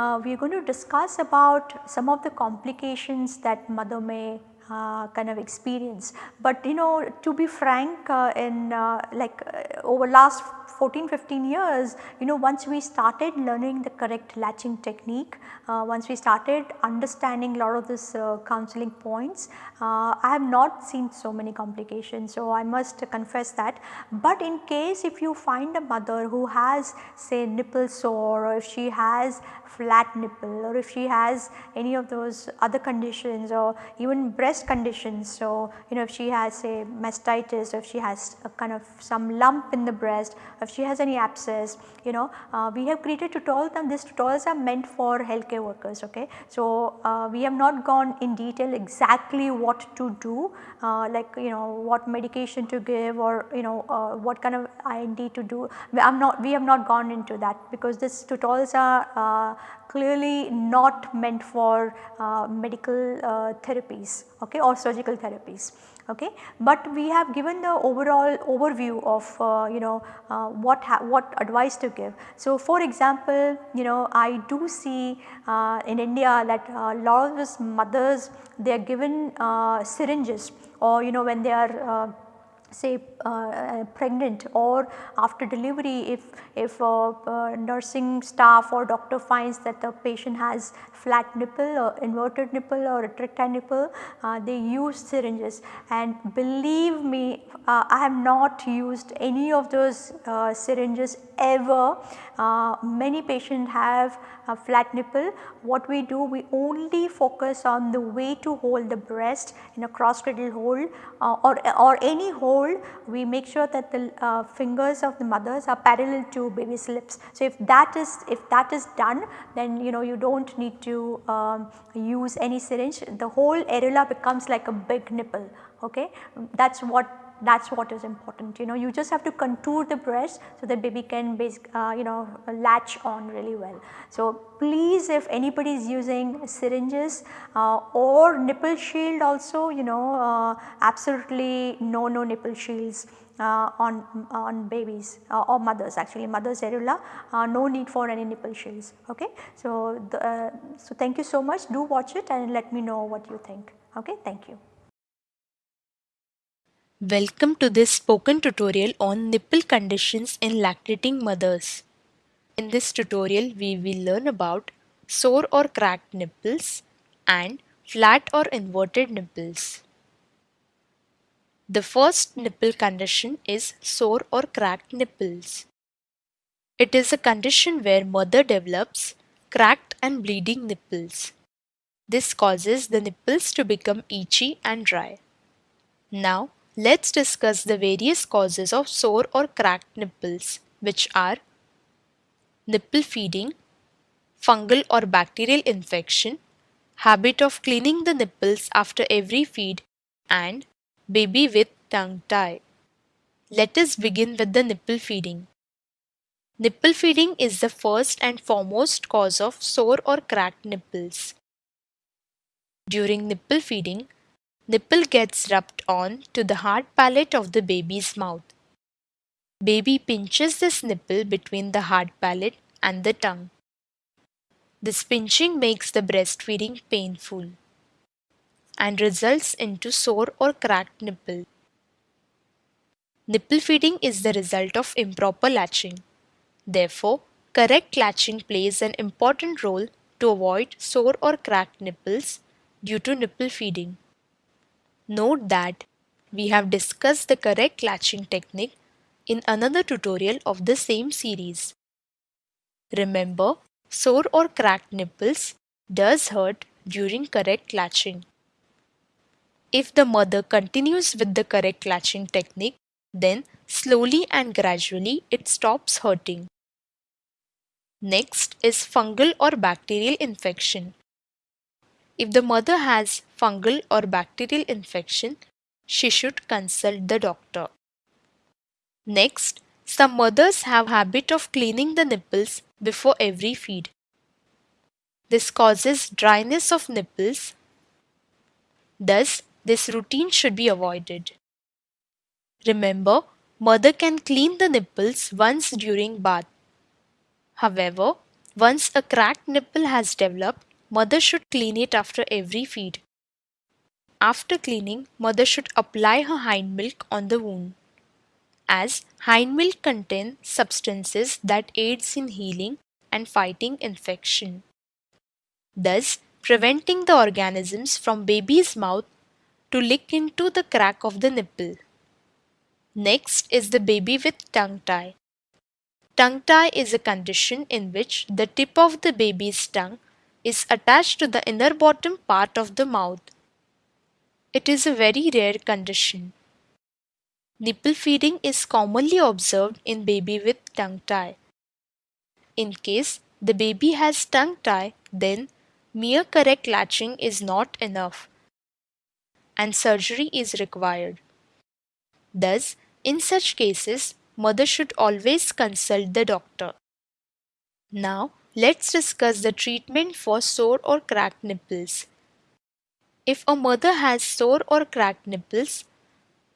Uh, we are going to discuss about some of the complications that mother may uh, kind of experience. But you know to be frank uh, in uh, like uh, over last 14 15 years you know once we started learning the correct latching technique, uh, once we started understanding a lot of this uh, counseling points, I have not seen so many complications. So, I must confess that. But in case if you find a mother who has say nipple sore or if she has flat nipple or if she has any of those other conditions or even breast conditions. So, you know if she has say mastitis or if she has a kind of some lump in the breast, if she has any abscess, you know uh, we have created tutorials and these tutorials are meant for healthcare workers. Okay. So, uh, we have not gone in detail exactly what to do uh, like you know what medication to give or you know uh, what kind of I&D to do. I am not we have not gone into that because these tutorials are uh, clearly not meant for medical therapies okay, or surgical therapies. Okay. But we have given the overall overview of uh, you know uh, what what advice to give. So, for example, you know I do see uh, in India that a lot of mothers they are given syringes or you know when they are say uh, pregnant or after delivery if if uh, uh, nursing staff or doctor finds that the patient has flat nipple or inverted nipple or retractile nipple uh, they use syringes. And believe me uh, I have not used any of those uh, ever many patients have a flat nipple. What we do we only focus on the way to hold the breast in a cross cradle hold or, or any hold. We make sure that the uh, fingers of the mothers are parallel to baby's lips. So, if that is if that is done then you know you do not need to um, use any syringe. The whole areola becomes like a big nipple okay? That is what that is what is important you know you just have to contour the breast so that baby can basic, uh, you know latch on really well. So, please if anybody is using syringes uh, or nipple shield also you know uh, absolutely no no nipple shields uh, on on babies uh, or mothers actually mothers areola uh, no need for any nipple shields okay. So, the, uh, so thank you so much do watch it and let me know what you think okay thank you. Welcome to this spoken tutorial on nipple conditions in lactating mothers. In this tutorial we will learn about sore or cracked nipples and flat or inverted nipples. The first nipple condition is sore or cracked nipples. It is a condition where mother develops cracked and bleeding nipples. This causes the nipples to become itchy and dry. Now Let's discuss the various causes of sore or cracked nipples which are nipple feeding, fungal or bacterial infection, habit of cleaning the nipples after every feed and baby with tongue tie. Let us begin with the nipple feeding. Nipple feeding is the first and foremost cause of sore or cracked nipples. During nipple feeding, Nipple gets rubbed on to the hard palate of the baby's mouth. Baby pinches this nipple between the hard palate and the tongue. This pinching makes the breastfeeding painful and results into sore or cracked nipple. Nipple feeding is the result of improper latching. Therefore, correct latching plays an important role to avoid sore or cracked nipples due to nipple feeding. Note that we have discussed the correct latching technique in another tutorial of the same series. Remember, sore or cracked nipples does hurt during correct latching. If the mother continues with the correct latching technique, then slowly and gradually it stops hurting. Next is fungal or bacterial infection. If the mother has fungal or bacterial infection, she should consult the doctor. Next, some mothers have habit of cleaning the nipples before every feed. This causes dryness of nipples. Thus, this routine should be avoided. Remember, mother can clean the nipples once during bath. However, once a cracked nipple has developed, mother should clean it after every feed. After cleaning, mother should apply her hind milk on the wound as hind milk contains substances that aids in healing and fighting infection, thus preventing the organisms from baby's mouth to lick into the crack of the nipple. Next is the baby with tongue tie. Tongue tie is a condition in which the tip of the baby's tongue is attached to the inner bottom part of the mouth. It is a very rare condition. Nipple feeding is commonly observed in baby with tongue tie. In case the baby has tongue tie, then mere correct latching is not enough and surgery is required. Thus, in such cases, mother should always consult the doctor. Now, let's discuss the treatment for sore or cracked nipples. If a mother has sore or cracked nipples,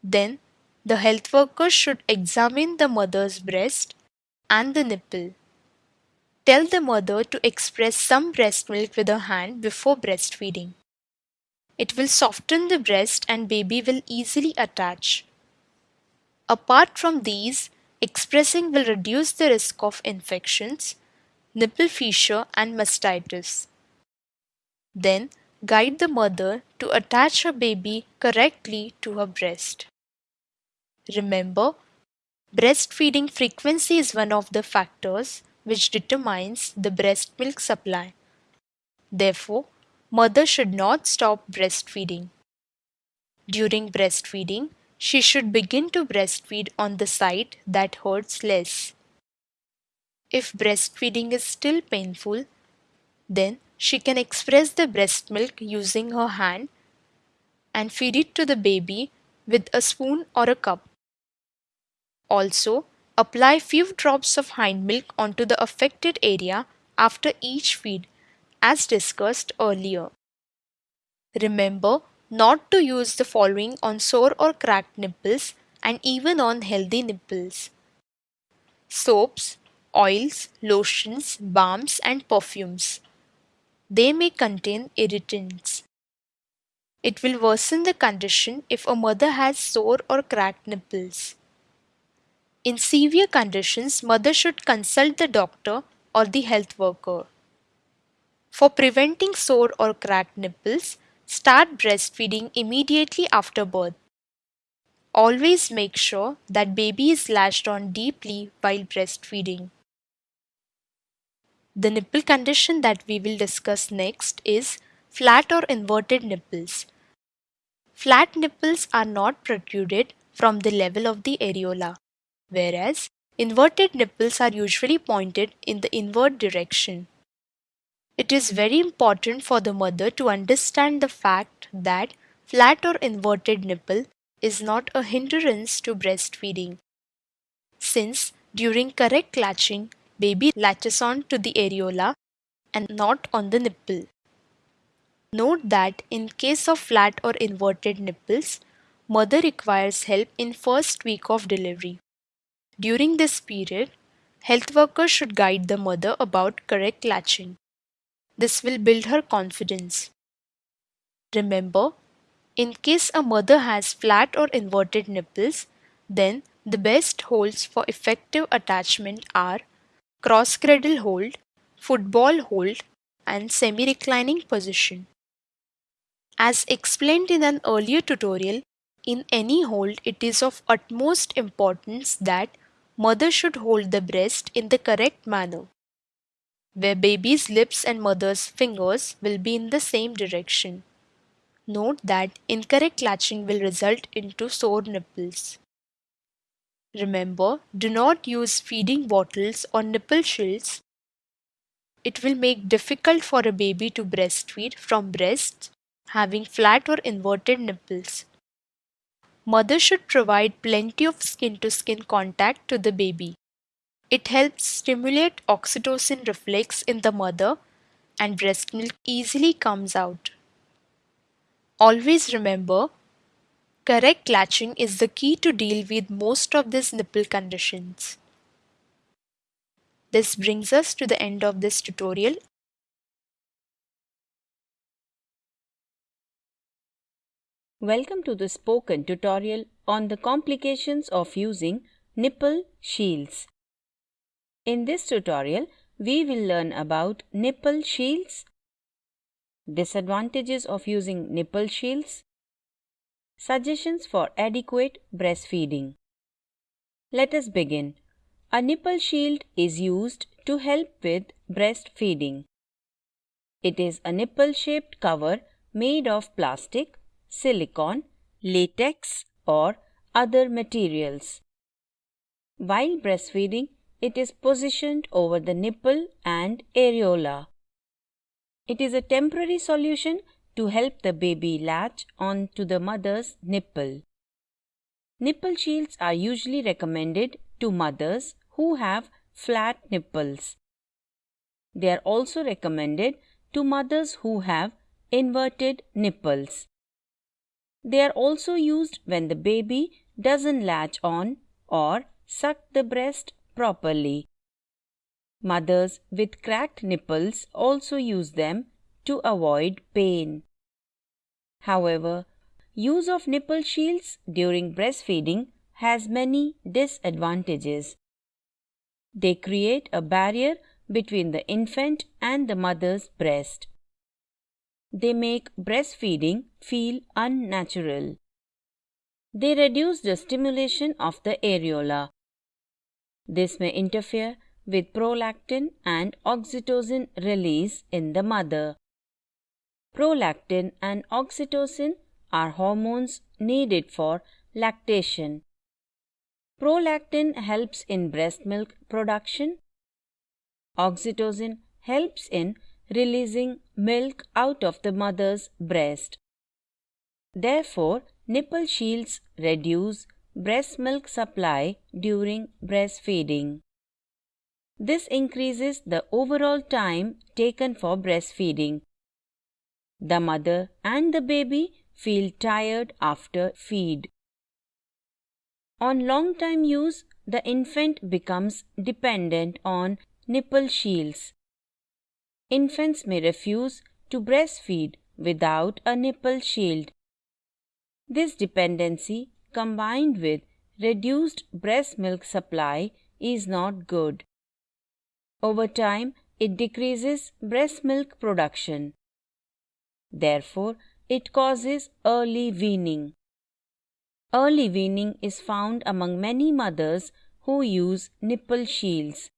then the health worker should examine the mother's breast and the nipple. Tell the mother to express some breast milk with her hand before breastfeeding. It will soften the breast and baby will easily attach. Apart from these, expressing will reduce the risk of infections, nipple fissure and mastitis. Then, guide the mother to attach her baby correctly to her breast. Remember, breastfeeding frequency is one of the factors which determines the breast milk supply. Therefore, mother should not stop breastfeeding. During breastfeeding, she should begin to breastfeed on the side that hurts less. If breastfeeding is still painful, then she can express the breast milk using her hand and feed it to the baby with a spoon or a cup. Also, apply few drops of hind milk onto the affected area after each feed as discussed earlier. Remember not to use the following on sore or cracked nipples and even on healthy nipples. Soaps, oils, lotions, balms and perfumes. They may contain irritants. It will worsen the condition if a mother has sore or cracked nipples. In severe conditions, mother should consult the doctor or the health worker. For preventing sore or cracked nipples, start breastfeeding immediately after birth. Always make sure that baby is latched on deeply while breastfeeding. The nipple condition that we will discuss next is flat or inverted nipples. Flat nipples are not protruded from the level of the areola whereas inverted nipples are usually pointed in the inward direction. It is very important for the mother to understand the fact that flat or inverted nipple is not a hindrance to breastfeeding. Since during correct latching, baby latches on to the areola and not on the nipple. Note that in case of flat or inverted nipples, mother requires help in first week of delivery. During this period, health workers should guide the mother about correct latching. This will build her confidence. Remember, in case a mother has flat or inverted nipples, then the best holds for effective attachment are cross cradle hold, football hold, and semi reclining position. As explained in an earlier tutorial, in any hold it is of utmost importance that mother should hold the breast in the correct manner, where baby's lips and mother's fingers will be in the same direction. Note that incorrect latching will result into sore nipples. Remember, do not use feeding bottles or nipple shields. It will make difficult for a baby to breastfeed from breasts having flat or inverted nipples. Mother should provide plenty of skin to skin contact to the baby. It helps stimulate oxytocin reflex in the mother and breast milk easily comes out. Always remember, correct latching is the key to deal with most of these nipple conditions. This brings us to the end of this tutorial. Welcome to the spoken tutorial on the complications of using nipple shields. In this tutorial, we will learn about nipple shields, disadvantages of using nipple shields, suggestions for adequate breastfeeding. Let us begin. A nipple shield is used to help with breastfeeding. It is a nipple shaped cover made of plastic, silicone, latex, or other materials. While breastfeeding, it is positioned over the nipple and areola. It is a temporary solution to help the baby latch on to the mother's nipple. Nipple shields are usually recommended to mothers who have flat nipples. They are also recommended to mothers who have inverted nipples. They are also used when the baby doesn't latch on or suck the breast properly. Mothers with cracked nipples also use them to avoid pain. However, use of nipple shields during breastfeeding has many disadvantages. They create a barrier between the infant and the mother's breast. They make breastfeeding feel unnatural. They reduce the stimulation of the areola. This may interfere with prolactin and oxytocin release in the mother. Prolactin and oxytocin are hormones needed for lactation. Prolactin helps in breast milk production. Oxytocin helps in releasing milk out of the mother's breast. Therefore, nipple shields reduce breast milk supply during breastfeeding. This increases the overall time taken for breastfeeding. The mother and the baby feel tired after feed. On long time use, the infant becomes dependent on nipple shields. Infants may refuse to breastfeed without a nipple shield. This dependency combined with reduced breast milk supply is not good. Over time, it decreases breast milk production. Therefore, it causes early weaning. Early weaning is found among many mothers who use nipple shields.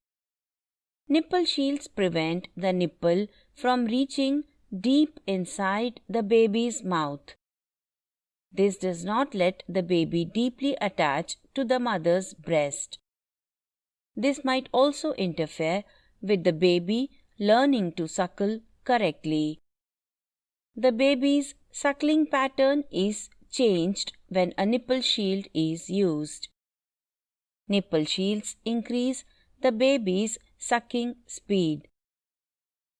Nipple shields prevent the nipple from reaching deep inside the baby's mouth. This does not let the baby deeply attach to the mother's breast. This might also interfere with the baby learning to suckle correctly. The baby's suckling pattern is changed when a nipple shield is used. Nipple shields increase the baby's sucking speed.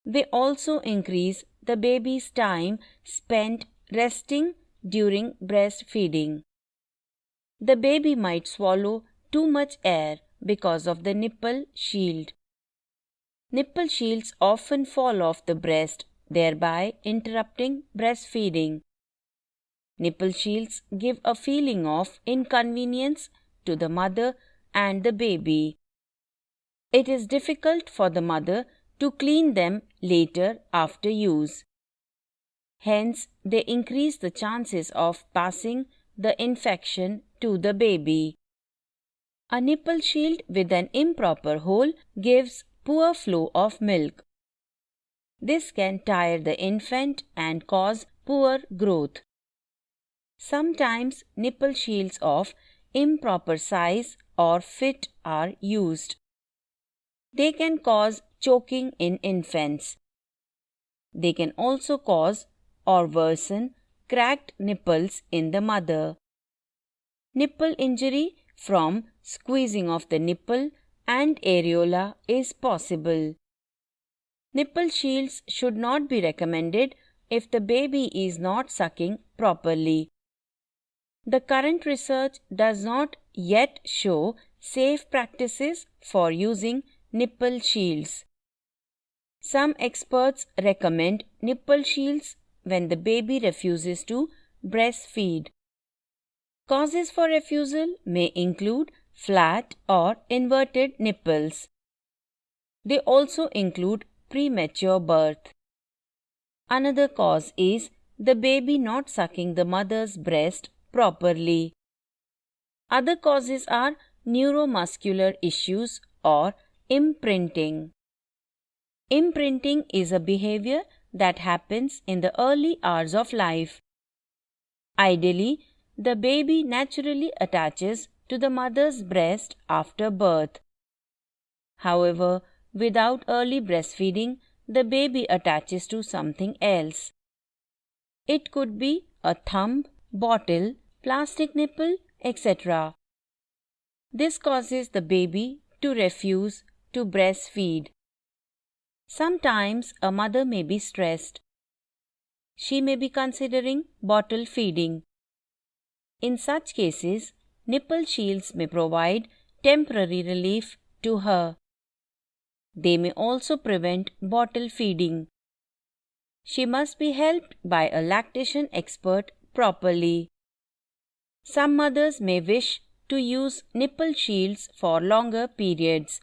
They also increase the baby's time spent resting during breastfeeding. The baby might swallow too much air because of the nipple shield. Nipple shields often fall off the breast, thereby interrupting breastfeeding. Nipple shields give a feeling of inconvenience to the mother and the baby. It is difficult for the mother to clean them later after use. Hence, they increase the chances of passing the infection to the baby. A nipple shield with an improper hole gives poor flow of milk. This can tire the infant and cause poor growth. Sometimes nipple shields of improper size or fit are used. They can cause choking in infants. They can also cause or worsen cracked nipples in the mother. Nipple injury from squeezing of the nipple and areola is possible. Nipple shields should not be recommended if the baby is not sucking properly. The current research does not yet show safe practices for using nipple shields. Some experts recommend nipple shields when the baby refuses to breastfeed. Causes for refusal may include flat or inverted nipples. They also include premature birth. Another cause is the baby not sucking the mother's breast properly. Other causes are neuromuscular issues or imprinting. Imprinting is a behavior that happens in the early hours of life. Ideally, the baby naturally attaches to the mother's breast after birth. However, without early breastfeeding, the baby attaches to something else. It could be a thumb, bottle, plastic nipple, etc. This causes the baby to refuse to breastfeed. Sometimes a mother may be stressed. She may be considering bottle feeding. In such cases, nipple shields may provide temporary relief to her. They may also prevent bottle feeding. She must be helped by a lactation expert properly. Some mothers may wish to use nipple shields for longer periods.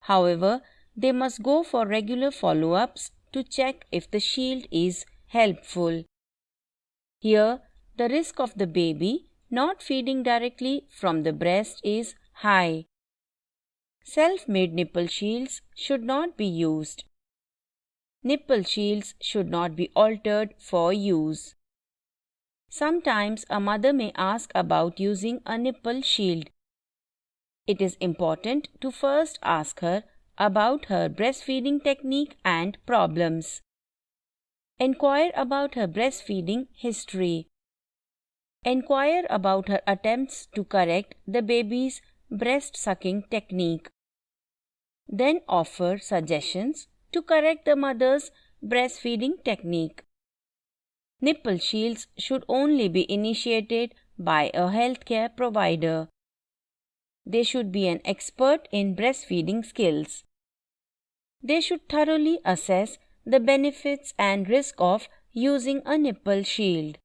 However, they must go for regular follow ups to check if the shield is helpful. Here, the risk of the baby not feeding directly from the breast is high. Self made nipple shields should not be used. Nipple shields should not be altered for use. Sometimes a mother may ask about using a nipple shield. It is important to first ask her about her breastfeeding technique and problems. Enquire about her breastfeeding history. Enquire about her attempts to correct the baby's breast sucking technique. Then offer suggestions to correct the mother's breastfeeding technique. Nipple shields should only be initiated by a healthcare provider. They should be an expert in breastfeeding skills. They should thoroughly assess the benefits and risk of using a nipple shield.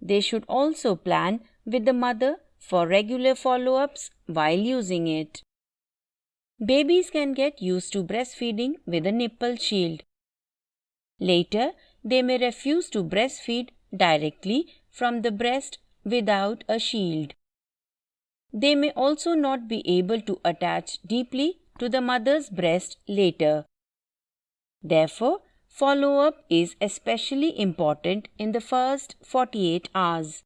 They should also plan with the mother for regular follow ups while using it. Babies can get used to breastfeeding with a nipple shield. Later, they may refuse to breastfeed directly from the breast without a shield. They may also not be able to attach deeply to the mother's breast later. Therefore, follow up is especially important in the first 48 hours.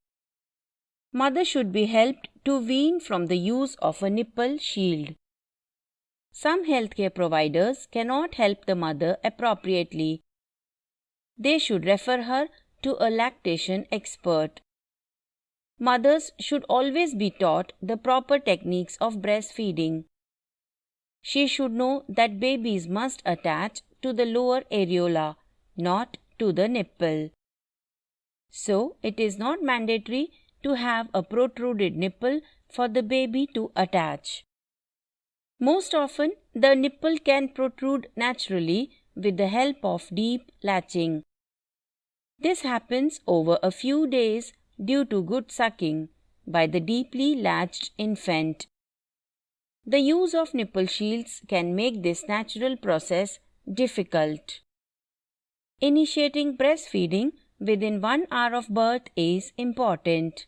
Mother should be helped to wean from the use of a nipple shield. Some healthcare providers cannot help the mother appropriately. They should refer her to a lactation expert. Mothers should always be taught the proper techniques of breastfeeding. She should know that babies must attach to the lower areola, not to the nipple. So, it is not mandatory to have a protruded nipple for the baby to attach. Most often, the nipple can protrude naturally with the help of deep latching. This happens over a few days due to good sucking by the deeply latched infant. The use of nipple shields can make this natural process difficult. Initiating breastfeeding within one hour of birth is important.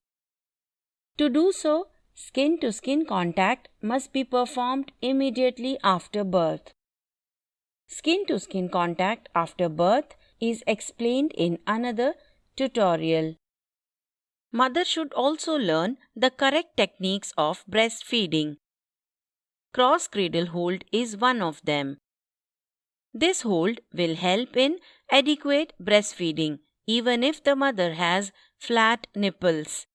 To do so, Skin to skin contact must be performed immediately after birth. Skin to skin contact after birth is explained in another tutorial. Mother should also learn the correct techniques of breastfeeding. Cross cradle hold is one of them. This hold will help in adequate breastfeeding even if the mother has flat nipples.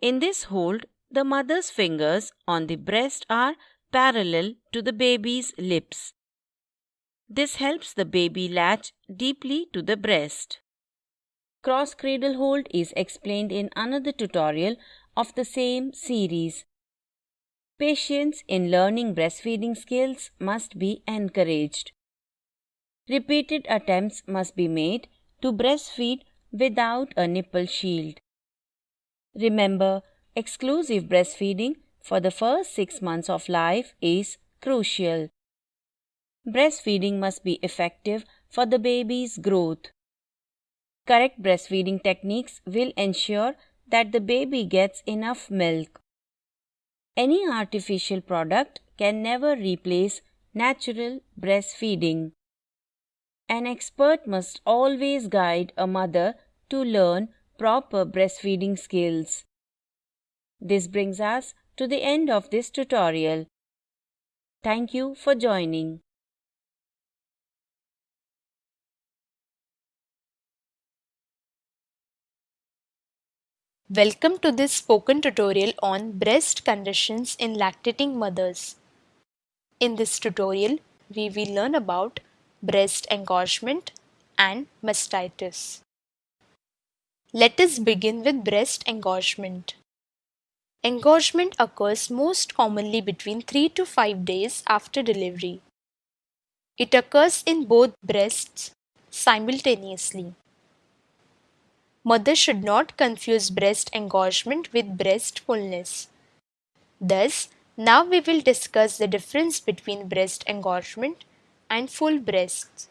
In this hold, the mother's fingers on the breast are parallel to the baby's lips. This helps the baby latch deeply to the breast. Cross cradle hold is explained in another tutorial of the same series. Patience in learning breastfeeding skills must be encouraged. Repeated attempts must be made to breastfeed without a nipple shield. Remember, exclusive breastfeeding for the first six months of life is crucial. Breastfeeding must be effective for the baby's growth. Correct breastfeeding techniques will ensure that the baby gets enough milk. Any artificial product can never replace natural breastfeeding. An expert must always guide a mother to learn proper breastfeeding skills. This brings us to the end of this tutorial. Thank you for joining. Welcome to this spoken tutorial on breast conditions in lactating mothers. In this tutorial, we will learn about breast engorgement and mastitis. Let us begin with breast engorgement. Engorgement occurs most commonly between 3 to 5 days after delivery. It occurs in both breasts simultaneously. Mother should not confuse breast engorgement with breast fullness. Thus, now we will discuss the difference between breast engorgement and full breasts.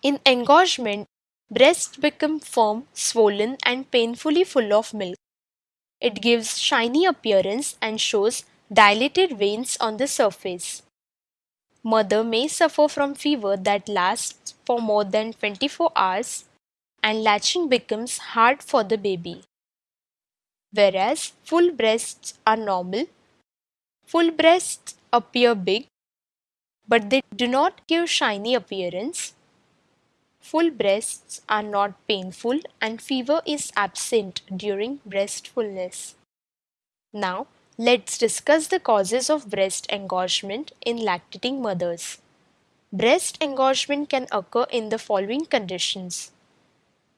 In engorgement, breasts become firm, swollen and painfully full of milk. It gives shiny appearance and shows dilated veins on the surface. Mother may suffer from fever that lasts for more than 24 hours and latching becomes hard for the baby. Whereas full breasts are normal, full breasts appear big but they do not give shiny appearance. Full breasts are not painful and fever is absent during breast fullness. Now, let's discuss the causes of breast engorgement in lactating mothers. Breast engorgement can occur in the following conditions.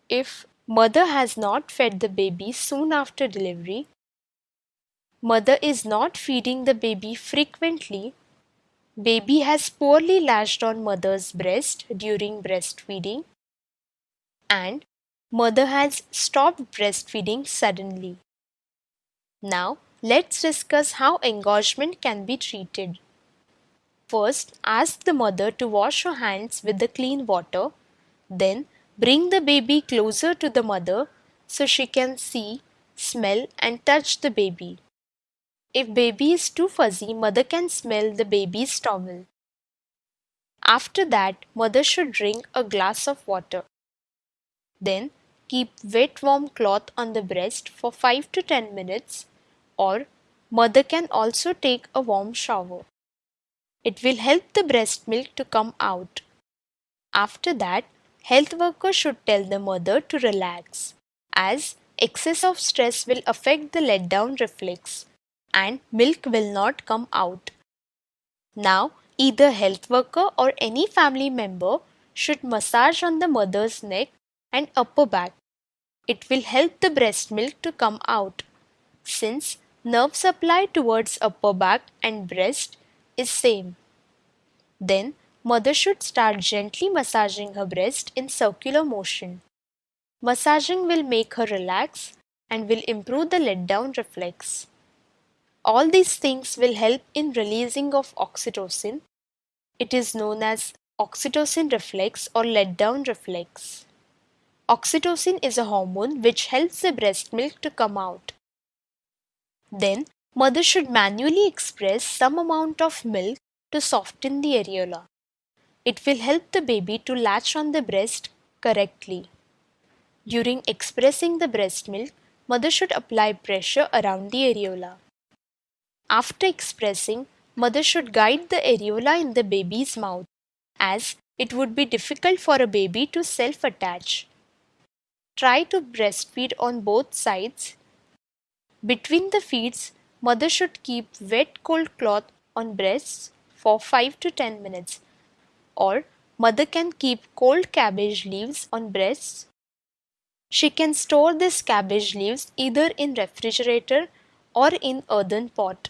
If mother has not fed the baby soon after delivery, mother is not feeding the baby frequently, baby has poorly latched on mother's breast during breastfeeding, and mother has stopped breastfeeding suddenly. Now, let's discuss how engorgement can be treated. First, ask the mother to wash her hands with the clean water, then Bring the baby closer to the mother so she can see, smell and touch the baby. If baby is too fuzzy, mother can smell the baby's towel. After that, mother should drink a glass of water. Then keep wet warm cloth on the breast for 5 to 10 minutes or mother can also take a warm shower. It will help the breast milk to come out. After that, health workers should tell the mother to relax as excess of stress will affect the letdown reflex and milk will not come out. Now, either health worker or any family member should massage on the mother's neck and upper back. It will help the breast milk to come out since nerve supply towards upper back and breast is same. Then Mother should start gently massaging her breast in circular motion. Massaging will make her relax and will improve the letdown reflex. All these things will help in releasing of oxytocin. It is known as oxytocin reflex or letdown reflex. Oxytocin is a hormone which helps the breast milk to come out. Then, mother should manually express some amount of milk to soften the areola. It will help the baby to latch on the breast correctly. During expressing the breast milk, mother should apply pressure around the areola. After expressing, mother should guide the areola in the baby's mouth as it would be difficult for a baby to self-attach. Try to breastfeed on both sides. Between the feeds, mother should keep wet cold cloth on breasts for 5 to 10 minutes or Mother can keep cold cabbage leaves on breasts. She can store this cabbage leaves either in refrigerator or in earthen pot.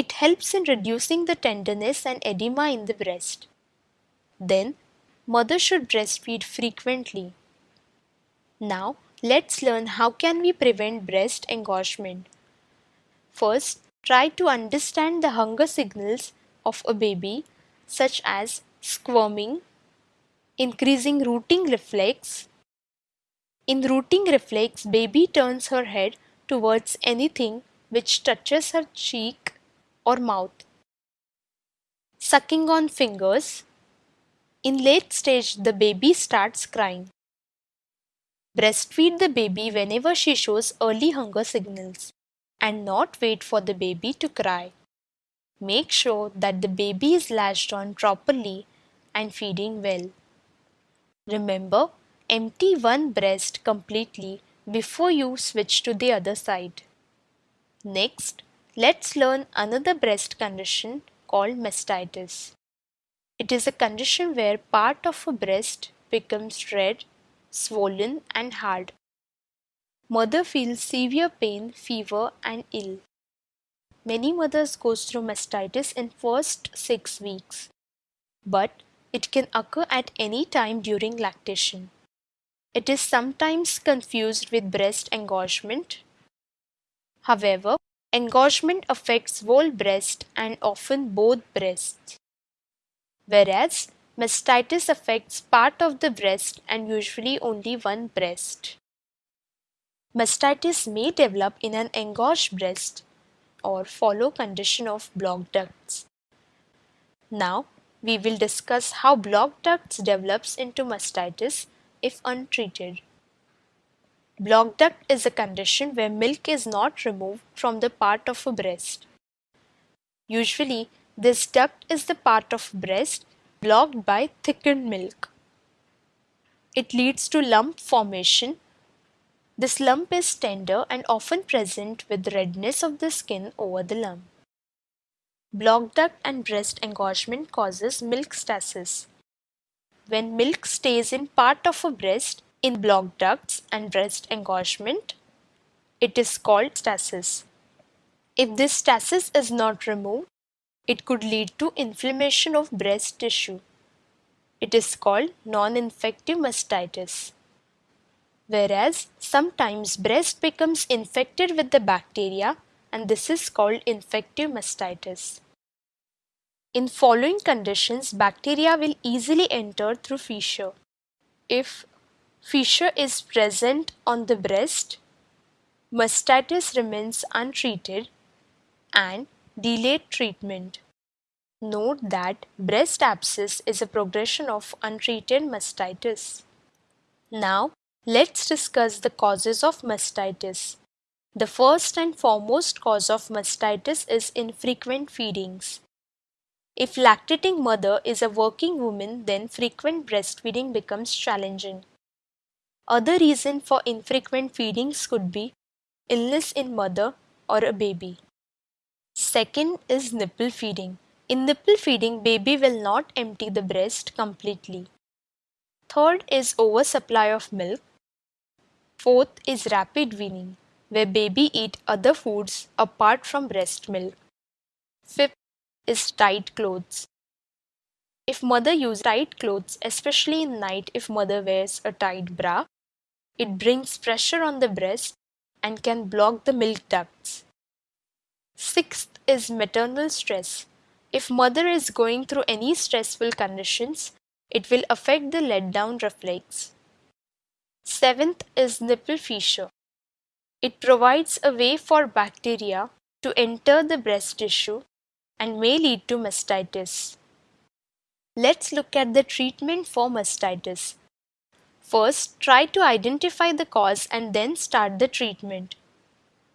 It helps in reducing the tenderness and edema in the breast. Then, mother should breastfeed frequently. Now, let's learn how can we prevent breast engorgement. First, try to understand the hunger signals of a baby such as squirming, increasing rooting reflex. In rooting reflex, baby turns her head towards anything which touches her cheek or mouth. Sucking on fingers. In late stage, the baby starts crying. Breastfeed the baby whenever she shows early hunger signals and not wait for the baby to cry. Make sure that the baby is latched on properly and feeding well. Remember, empty one breast completely before you switch to the other side. Next, let's learn another breast condition called mastitis. It is a condition where part of a breast becomes red, swollen and hard. Mother feels severe pain, fever and ill. Many mothers goes through mastitis in first 6 weeks, but it can occur at any time during lactation. It is sometimes confused with breast engorgement. However, engorgement affects whole breast and often both breasts, whereas mastitis affects part of the breast and usually only one breast. Mastitis may develop in an engorged breast or follow condition of blocked ducts. Now we will discuss how blocked ducts develops into mastitis if untreated. Blocked duct is a condition where milk is not removed from the part of a breast. Usually, this duct is the part of breast blocked by thickened milk. It leads to lump formation this lump is tender and often present with redness of the skin over the lump. Blocked duct and breast engorgement causes milk stasis. When milk stays in part of a breast in blocked ducts and breast engorgement, it is called stasis. If this stasis is not removed, it could lead to inflammation of breast tissue. It is called non-infective mastitis whereas sometimes breast becomes infected with the bacteria and this is called infective mastitis. In following conditions, bacteria will easily enter through fissure. If fissure is present on the breast, mastitis remains untreated and delayed treatment. Note that breast abscess is a progression of untreated mastitis. Now, Let's discuss the causes of mastitis. The first and foremost cause of mastitis is infrequent feedings. If lactating mother is a working woman, then frequent breastfeeding becomes challenging. Other reason for infrequent feedings could be illness in mother or a baby. Second is nipple feeding. In nipple feeding, baby will not empty the breast completely. Third is oversupply of milk. Fourth is rapid weaning, where baby eat other foods apart from breast milk. Fifth is tight clothes. If mother use tight clothes, especially in night if mother wears a tight bra, it brings pressure on the breast and can block the milk ducts. Sixth is maternal stress. If mother is going through any stressful conditions, it will affect the let down reflex. Seventh is nipple fissure. It provides a way for bacteria to enter the breast tissue and may lead to mastitis. Let's look at the treatment for mastitis. First, try to identify the cause and then start the treatment.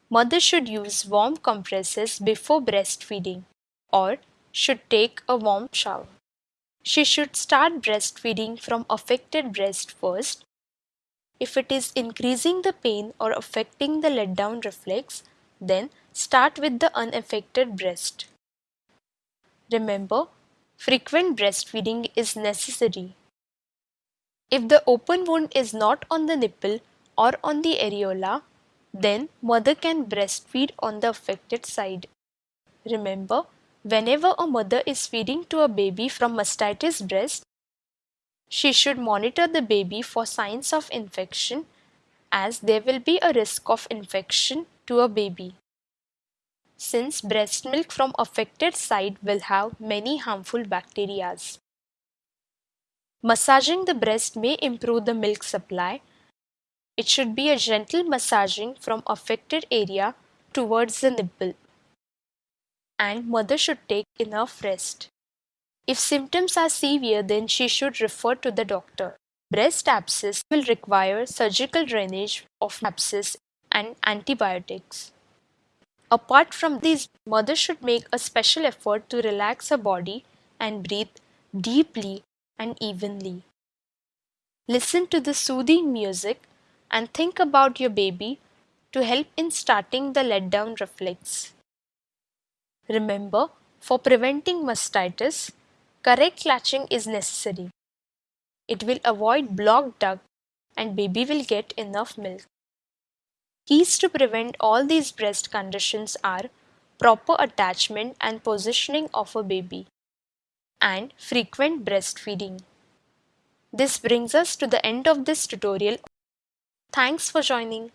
Mother should use warm compresses before breastfeeding or should take a warm shower. She should start breastfeeding from affected breast first if it is increasing the pain or affecting the let down reflex, then start with the unaffected breast. Remember, frequent breastfeeding is necessary. If the open wound is not on the nipple or on the areola, then mother can breastfeed on the affected side. Remember, whenever a mother is feeding to a baby from mastitis breast, she should monitor the baby for signs of infection as there will be a risk of infection to a baby. Since breast milk from affected side will have many harmful bacteria. Massaging the breast may improve the milk supply. It should be a gentle massaging from affected area towards the nipple. And mother should take enough rest. If symptoms are severe, then she should refer to the doctor. Breast abscess will require surgical drainage of abscess and antibiotics. Apart from these, mother should make a special effort to relax her body and breathe deeply and evenly. Listen to the soothing music and think about your baby to help in starting the letdown reflex. Remember, for preventing mastitis, correct latching is necessary. It will avoid blocked duct and baby will get enough milk. Keys to prevent all these breast conditions are proper attachment and positioning of a baby and frequent breastfeeding. This brings us to the end of this tutorial. Thanks for joining.